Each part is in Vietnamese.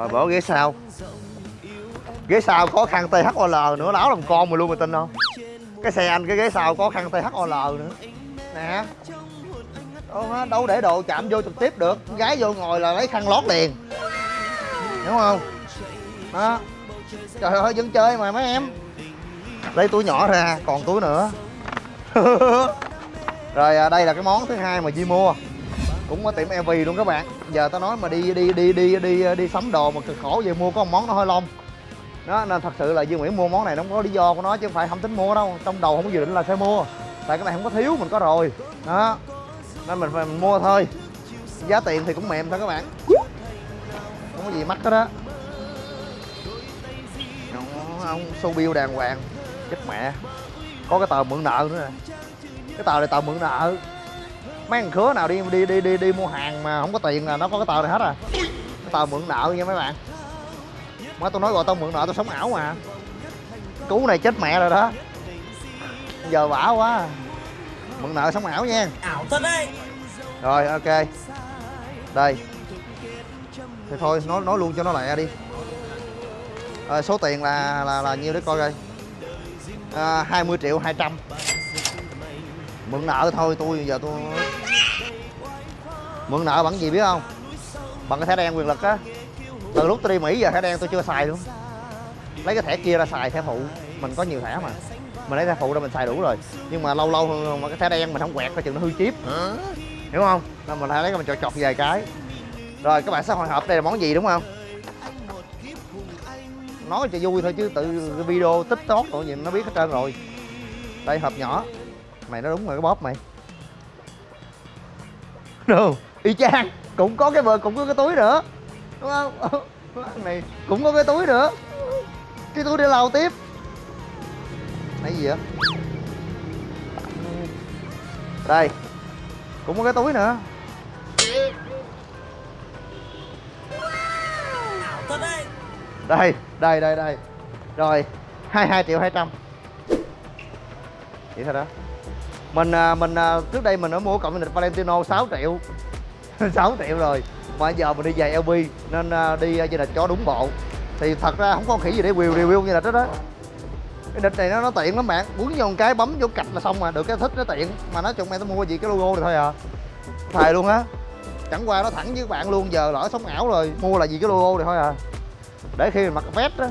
rồi bỏ ghế sau. Ghế sau có khăn THOL nữa láo làm con mà luôn mà tin không? Cái xe anh cái ghế sau có khăn THOL nữa. Nè. Đâu, đâu để đồ chạm vô trực tiếp được. Gái vô ngồi là lấy khăn lót liền. Đúng không? Đó. Trời ơi vẫn chơi mà mấy em. Lấy túi nhỏ ra còn túi nữa. Rồi à, đây là cái món thứ hai mà Di mua cũng có tiệm EV luôn các bạn. Giờ tao nói mà đi đi đi đi đi đi sắm đồ mà cực khổ về mua có một món nó hơi lông. Đó, nên thật sự là dương Nguyễn mua món này nó không có lý do của nó chứ không phải không tính mua đâu. Trong đầu không có dự định là sẽ mua. Tại cái này không có thiếu, mình có rồi. Đó, nên mình phải mình mua thôi. Giá tiền thì cũng mềm thôi các bạn. Không có gì mắc hết đó, ông show bill đàng hoàng. Chết mẹ. Có cái tờ mượn nợ nữa nè. Cái tờ này tờ mượn nợ mấy thằng khứa nào đi đi đi đi đi mua hàng mà không có tiền là nó có cái tờ này hết à. Cái tờ mượn nợ nha mấy bạn. Má tôi nói gọi tao mượn nợ tao sống ảo mà. Cú này chết mẹ rồi đó. Giờ bả quá. Mượn nợ sống ảo nha. Ảo thật đấy. Rồi ok. Đây. Thì thôi nói nói luôn cho nó lẹ đi. À, số tiền là là là nhiêu để coi coi. À, 20 triệu 200 mượn nợ thôi tôi giờ tôi mượn nợ bằng gì biết không? Bằng cái thẻ đen quyền lực á. Từ lúc tôi đi mỹ giờ thẻ đen tôi chưa xài luôn. Lấy cái thẻ kia ra xài thẻ phụ. Mình có nhiều thẻ mà. Mình lấy thẻ phụ ra mình xài đủ rồi. Nhưng mà lâu lâu mà cái thẻ đen mình không quẹt coi chừng nó hư chip. Hiểu không? Nên mình phải lấy cái mình chọt chọt vài cái. Rồi các bạn sẽ hồi hộp đây là món gì đúng không? Nói cho vui thôi chứ tự video tiktok rồi gì nó biết hết trơn rồi. Đây hộp nhỏ. Mày nói đúng rồi cái bóp mày. Đâu y chang, cũng có cái vợ, cũng có cái túi nữa. Đúng không? Này cũng có cái túi nữa. Cái túi để lau tiếp. Này gì vậy? Đây, cũng có cái túi nữa. Đây đây đây đây. Rồi 22 triệu 200 vậy thôi đó. Mình à, mình à, trước đây mình đã mua cộng lịch Valentino 6 triệu. 6 triệu rồi. Mà giờ mình đi giày LB nên à, đi à, như là chó cho đúng bộ. Thì thật ra không có khỉ gì để review review như là đó đó. Cái địch này nó, nó tiện lắm bạn. Quấn vô một cái bấm vô cạch là xong mà. Được cái thích nó tiện. Mà nói chung em tao mua gì cái logo này thôi à. Thề luôn á. Chẳng qua nó thẳng với các bạn luôn giờ lỡ sống ảo rồi mua là gì cái logo này thôi à. Để khi mình mặc vest á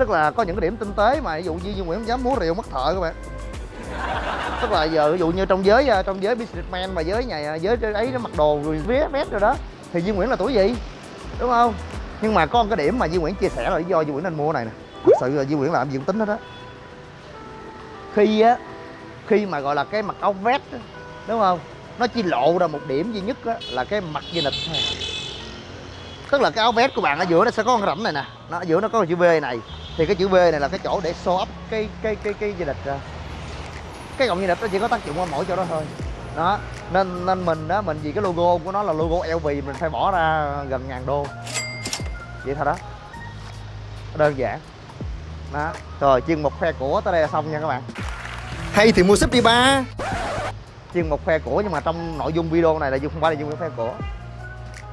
tức là có những cái điểm tinh tế mà ví dụ như Nguyễn không dám múa rượu mất thợ các bạn tức là giờ ví dụ như trong giới à, trong giới businessman mà giới nhà giới ấy nó mặc đồ rồi vía vest rồi đó thì Duy Nguyễn là tuổi gì? Đúng không? Nhưng mà có một cái điểm mà Duy Nguyễn chia sẻ là lý do Duy Nguyễn nên mua này nè. Thật sự là Duy Nguyễn làm gì cũng tính hết đó khi á khi mà gọi là cái mặc áo vest đúng không? Nó chỉ lộ ra một điểm duy nhất á, là cái mặt dây nịch tức là cái áo vest của bạn ở giữa nó sẽ có con rãnh này nè. Nó ở giữa nó có chữ V này. Thì cái chữ V này là cái chỗ để show up cái cái cái cái dây nịch à cái gọng dây nịch nó chỉ có tác dụng ở mỗi chỗ đó thôi. Đó nên nên mình đó mình vì cái logo của nó là logo LV mình phải bỏ ra gần ngàn đô. Vậy thôi đó. Đơn giản. Đó. Rồi chuyên mục khoe của tới đây là xong nha các bạn. Hay thì mua súp đi ba. Chuyên mục khoe của nhưng mà trong nội dung video này là không phải là Nguyễn khoe của.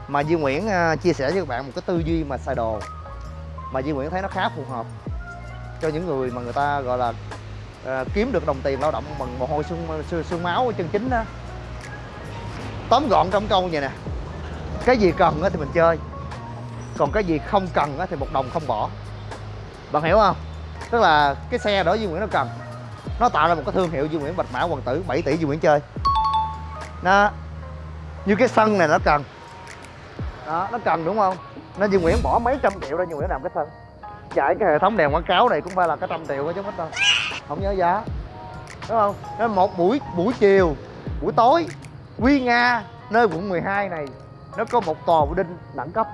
Mà Duy Nguyễn à, chia sẻ với các bạn một cái tư duy mà xài đồ. Mà Duy Nguyễn thấy nó khá phù hợp cho những người mà người ta gọi là à, kiếm được đồng tiền lao động bằng mồ hôi xương, xương, xương máu chân chính đó. Tóm gọn trong câu vậy nè. Cái gì cần thì mình chơi. Còn cái gì không cần thì một đồng không bỏ. Bạn hiểu không? Tức là cái xe đó Duy Nguyễn nó cần. Nó tạo ra một cái thương hiệu Duy Nguyễn Bạch Mã Hoàng Tử 7 tỷ Duy Nguyễn chơi. Nó như cái sân này nó cần. Đó nó cần đúng không? Nên Duy Nguyễn bỏ mấy trăm triệu ra Duy Nguyễn làm cái sân. Chạy cái hệ thống đèn quảng cáo này cũng phải là cái trăm triệu chứ hết đâu không nhớ giá. Đúng không? Nên một buổi buổi chiều buổi tối. Quy Nga nơi quận 12 này nó có một tòa đinh đẳng cấp.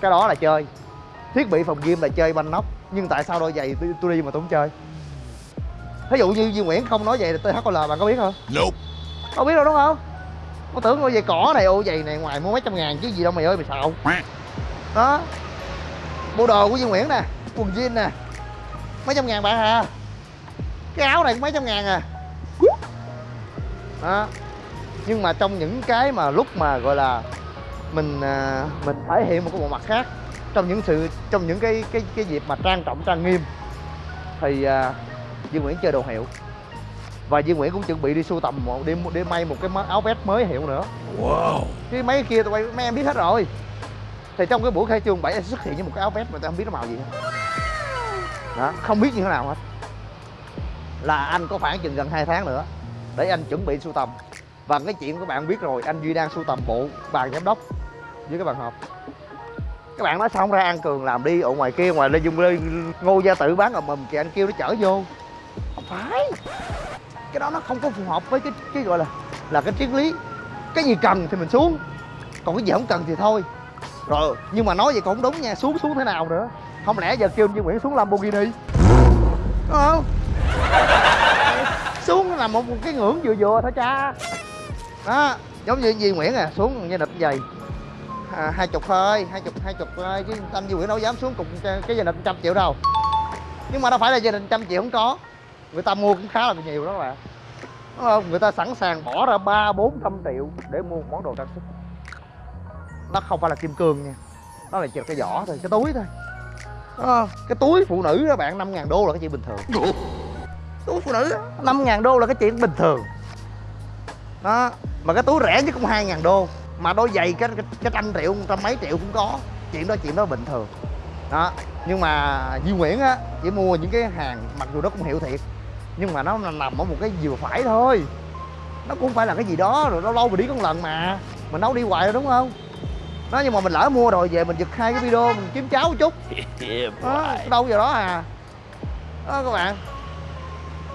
Cái đó là chơi. Thiết bị phòng gym là chơi banh nóc. Nhưng tại sao đôi giày tôi, tôi đi mà tôi không chơi? Ví dụ như Duy Nguyễn không nói vậy thì THL bạn có biết không? Nope. không biết đâu đúng không? Có tưởng ngôi giày cỏ này ô giày này ngoài mua mấy trăm ngàn chứ gì đâu mày ơi mày xạo. Đó. Bộ đồ của Duy Nguyễn nè quần jean nè mấy trăm ngàn bạn à? Cái áo này cũng mấy trăm ngàn à. Đó. Nhưng mà trong những cái mà lúc mà gọi là mình à, mình thể hiện một cái bộ mặt khác trong những sự trong những cái cái cái dịp mà trang trọng trang nghiêm thì à, Duy Nguyễn chơi đồ hiệu. Và Duy Nguyễn cũng chuẩn bị đi sưu tầm một đi đi may một cái áo vest mới hiệu nữa. Wow. chứ mấy cái kia tụi bay mấy em biết hết rồi. Thì trong cái buổi khai trương 7 sẽ xuất hiện với một cái áo vest mà tôi không biết nó màu gì hết đó. Không biết như thế nào hết. Là anh có khoảng chừng gần 2 tháng nữa, để anh chuẩn bị sưu tầm. Và cái chuyện các bạn biết rồi, anh duy đang sưu tầm bộ bàn giám đốc với cái bàn họp các bạn nói xong ra ăn cường làm đi, ở ngoài kia, ngoài lê dung lê ngô gia tự bán ở mầm kìa anh kêu nó chở vô. Không phải. Cái đó nó không có phù hợp với cái cái gọi là là cái triết lý. Cái gì cần thì mình xuống, còn cái gì không cần thì thôi. Rồi, nhưng mà nói vậy cũng đúng nha, xuống xuống thế nào nữa không lẽ giờ kêu như nguyễn xuống lamborghini? Đúng không xuống là một cái ngưỡng vừa vừa thôi cha. Đó giống như Duy Nguyễn à xuống như nịch giày à, hai chục thôi hai chục hai chục thôi chứ anh Duy Nguyễn đâu dám xuống cùng cái gia đình trăm triệu đâu. Nhưng mà đâu phải là gia đình trăm triệu không có. Người ta mua cũng khá là nhiều đó các bạn đúng không? Người ta sẵn sàng bỏ ra ba bốn trăm triệu để mua một món đồ trang sức. Nó không phải là kim cương nha. Nó là chỉ cái vỏ thôi cái túi thôi không? cái túi phụ nữ đó bạn năm ngàn đô là cái chuyện bình thường. Túi phụ nữ năm ngàn đô là cái chuyện bình thường. Đó mà cái túi rẻ nhất cũng hai ngàn đô. Mà đôi giày cái cái, cái trăm triệu trăm mấy triệu cũng có. Chuyện đó chuyện đó bình thường. Đó nhưng mà Duy Nguyễn á chỉ mua những cái hàng mặc dù nó cũng hiệu thiệt nhưng mà nó nằm ở một cái vừa phải thôi. Nó cũng phải là cái gì đó rồi lâu lâu mình đi có một lần mà. Mình đâu đi hoài rồi đúng không đó nhưng mà mình lỡ mua rồi về mình giật hai cái video mình kiếm cháo một chút. Đó, đâu vào đó à. Đó các bạn.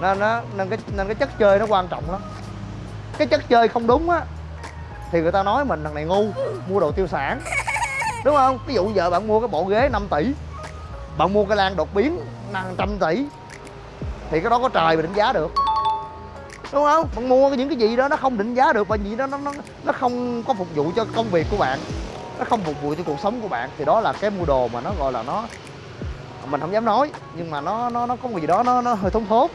Nên nó nên cái nên cái chất chơi nó quan trọng lắm. Cái chất chơi không đúng á thì người ta nói mình thằng này ngu mua đồ tiêu sản. Đúng không? Ví dụ giờ bạn mua cái bộ ghế 5 tỷ bạn mua cái lan đột biến năm trăm tỷ thì cái đó có trời mà định giá được. Đúng không? Bạn mua những cái gì đó nó không định giá được và gì đó nó nó nó không có phục vụ cho công việc của bạn nó không phục vụ cho cuộc sống của bạn thì đó là cái mua đồ mà nó gọi là nó mình không dám nói nhưng mà nó nó nó có một gì đó nó nó hơi thốn thốt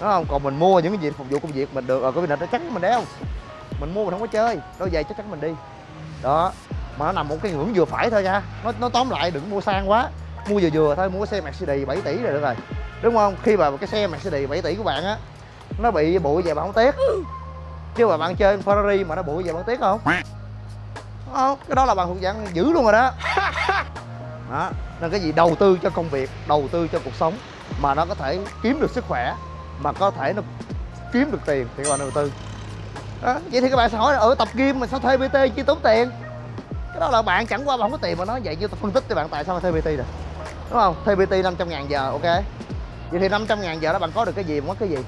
đúng không? Còn mình mua những cái gì phục vụ công việc mình được rồi có việc nó chắc mình đeo. Mình mua mình không có chơi đôi giày chắc chắn mình đi. Đó mà nó nằm một cái ngưỡng vừa phải thôi nha. Nó, nó tóm lại đừng mua sang quá. Mua vừa vừa thôi mua cái xe Mercedes 7 tỷ rồi được rồi. Đúng không? Khi mà cái xe Mercedes 7 tỷ của bạn á nó bị bụi về bạn không tiếc. Chứ mà bạn chơi Ferrari mà nó bụi về bạn tiếc không? Không cái đó là bạn thuộc dạng dữ luôn rồi đó. Đó nên cái gì? Đầu tư cho công việc đầu tư cho cuộc sống mà nó có thể kiếm được sức khỏe mà có thể nó kiếm được tiền thì các bạn đầu tư. Đó. vậy thì các bạn sẽ hỏi là ở tập gym mà sao thuê pt chi tốn tiền? Cái đó là bạn chẳng qua bạn không có tiền mà nói vậy chứ tôi phân tích cho bạn tại sao thuê pt được. Đúng không? Thuê pt 500 ngàn giờ ok? Vậy thì 500 ngàn giờ đó bạn có được cái gì mất cái gì?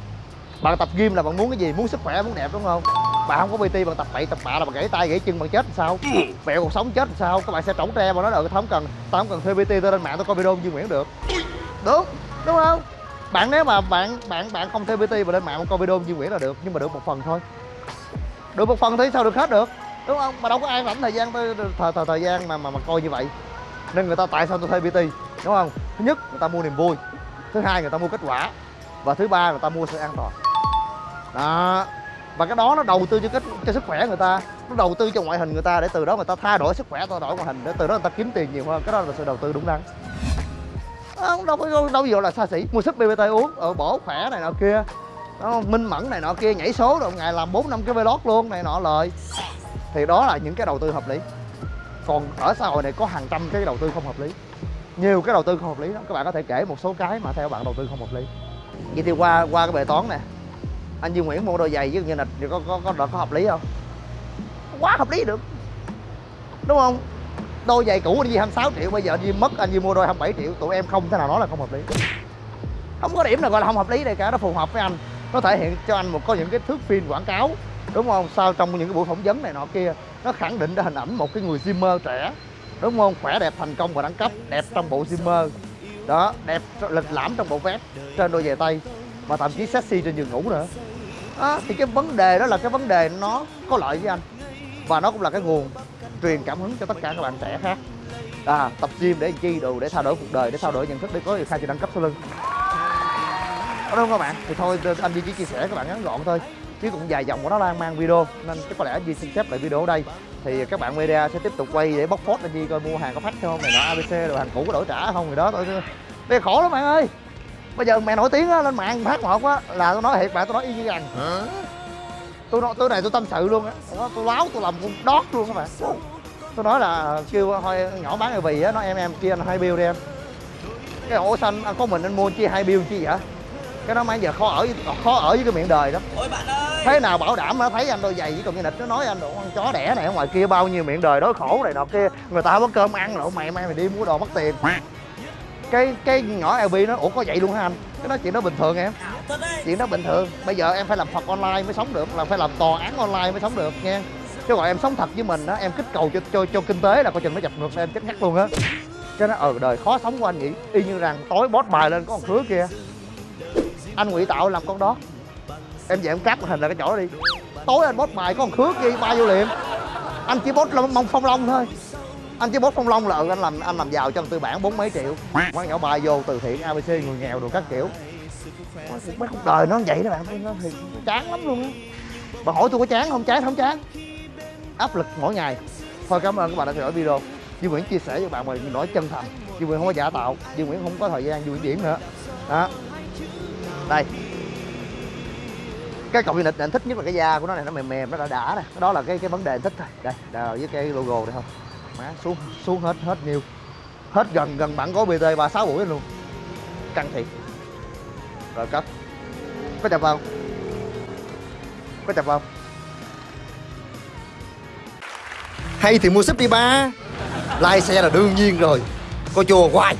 Bạn tập gym là bạn muốn cái gì? Muốn sức khỏe muốn đẹp đúng không bạn không có pt bạn tập bậy tập bạ là bạn gãy tay gãy chân bạn chết làm sao? Mẹo cuộc sống chết làm sao? Các bạn sẽ trống tre mà nói là tao không cần tao không cần thuê pt tôi lên mạng tôi coi video Duy Nguyễn được. Đúng đúng không? Bạn nếu mà bạn bạn bạn không thuê pt và lên mạng coi video Duy Nguyễn là được nhưng mà được một phần thôi. Được một phần thì sao được hết được? Đúng không? Mà đâu có ai rảnh thời gian thời, thời thời gian mà mà mà coi như vậy. Nên người ta tại sao tôi thuê pt đúng không? Thứ nhất người ta mua niềm vui. Thứ hai người ta mua kết quả. Và thứ ba người ta mua sự an toàn. Đó và cái đó nó đầu tư cho cái cho sức khỏe người ta nó đầu tư cho ngoại hình người ta để từ đó người ta thay đổi sức khỏe thay đổi ngoại hình để từ đó người ta kiếm tiền nhiều hơn. Cái đó là sự đầu tư đúng đắn. À, không đâu có đâu, gì là xa xỉ. Mua sức bbt uống ở bổ khỏe này nọ kia. Đó, minh mẫn này nọ kia nhảy số rồi ngày làm bốn năm cái vlog luôn này nọ lời. Thì đó là những cái đầu tư hợp lý. Còn ở xã hội này có hàng trăm cái đầu tư không hợp lý. Nhiều cái đầu tư không hợp lý lắm. Các bạn có thể kể một số cái mà theo bạn đầu tư không hợp lý. Vậy thì qua qua cái bài toán này anh Duy Nguyễn mua đôi giày với như là có có có, có, có hợp lý không? Quá hợp lý được. Đúng không? Đôi giày cũ anh Duy 26 triệu bây giờ anh Duy mất anh Duy mua đôi 27 triệu tụi em không thể nào nói là không hợp lý. Không có điểm nào gọi là không hợp lý đây cả nó phù hợp với anh. Nó thể hiện cho anh một có những cái thước phim quảng cáo đúng không? Sao trong những cái buổi phỏng vấn này nọ kia nó khẳng định ra hình ảnh một cái người Zimmer trẻ đúng không? Khỏe đẹp thành công và đẳng cấp đẹp trong bộ Zimmer đó đẹp lịch lãm trong bộ vest trên đôi giày tay mà thậm chí sexy trên giường ngủ nữa đó, thì cái vấn đề đó là cái vấn đề nó có lợi với anh. Và nó cũng là cái nguồn truyền cảm hứng cho tất cả các bạn trẻ khác. À, tập gym để chi đồ để thay đổi cuộc đời để thay đổi nhận thức để có được hai chữ đẳng cấp sau lưng. Đó đúng không các bạn? Thì thôi anh Duy chỉ chia sẻ các bạn ngắn gọn thôi. Chứ cũng dài dòng của nó lan mang video. Nên chắc có lẽ Duy xin xếp lại video ở đây. Thì các bạn media sẽ tiếp tục quay để bóc phốt anh Duy coi mua hàng có phát không này nọ ABC rồi hàng cũ có đổi trả không gì đó. Tôi đây khổ lắm bạn ơi bây giờ mẹ nổi tiếng á, lên mạng phát một á là tôi nói thiệt bạn tôi nói y như rằng tôi nói tôi này tôi tâm sự luôn á. Đó, tôi láo tôi làm con đót luôn các bạn tôi nói là kêu thôi nhỏ bán cái vì á nói em em chia anh hai bill đi em. Cái ổ xanh anh có mình anh mua chia hai bill chi vậy? Cái đó mà giờ khó ở khó ở với cái miệng đời đó. Ôi bạn ơi! Thế nào bảo đảm nó thấy anh đôi giày với còn như nịch nó nói anh đồ con chó đẻ này ở ngoài kia bao nhiêu miệng đời đói khổ này nọ kia. Người ta không có cơm ăn lộ mày mai mày đi mua đồ mất tiền cái cái nhỏ LB nó ủa có vậy luôn hả anh? Cái đó chuyện đó bình thường em. Chuyện đó bình thường. Bây giờ em phải làm Phật online mới sống được là phải làm tòa án online mới sống được nha. Chứ gọi em sống thật với mình đó em kích cầu cho cho, cho kinh tế là coi chừng nó chập ngược em chết ngắt luôn á. Cho nó ở đời khó sống của anh nghĩ. Y như rằng tối bót bài lên có con khứa kia. Anh ngụy tạo làm con đó. Em về em cắt hình là cái chỗ đó đi. Tối anh bót bài có con khứa kia ba vô liệm anh chỉ bót là mong phong long thôi anh chỉ bốt phong long là ừ, anh làm anh làm giàu trong tư bản bốn mấy triệu. Quán nhỏ bài vô từ thiện abc người nghèo đồ các kiểu. Mấy cuộc đời nó vậy đó bạn nó thì chán lắm luôn á. Bạn hỏi tôi có chán không? Chán không chán. Áp lực mỗi ngày. Thôi cảm ơn các bạn đã theo dõi video. Duy Nguyễn chia sẻ với bạn mình nói chân thành. Duy Nguyễn không có giả tạo. Duy Nguyễn không có thời gian Duy Nguyễn điểm nữa. Đó. Đây. Cái cọng nịch này anh thích nhất là cái da của nó này nó mềm mềm nó đã đã nè. Đó là cái cái vấn đề anh thích thôi. Đây đào với cái logo này không má, xuống xuống hết hết nhiêu. Hết gần gần bản có bt ba, sáu buổi luôn. Căng thiệt. Rồi cấp. Có chập vào có chập vào hay thì mua súp đi ba lai xe là đương nhiên rồi. Coi chùa hoài.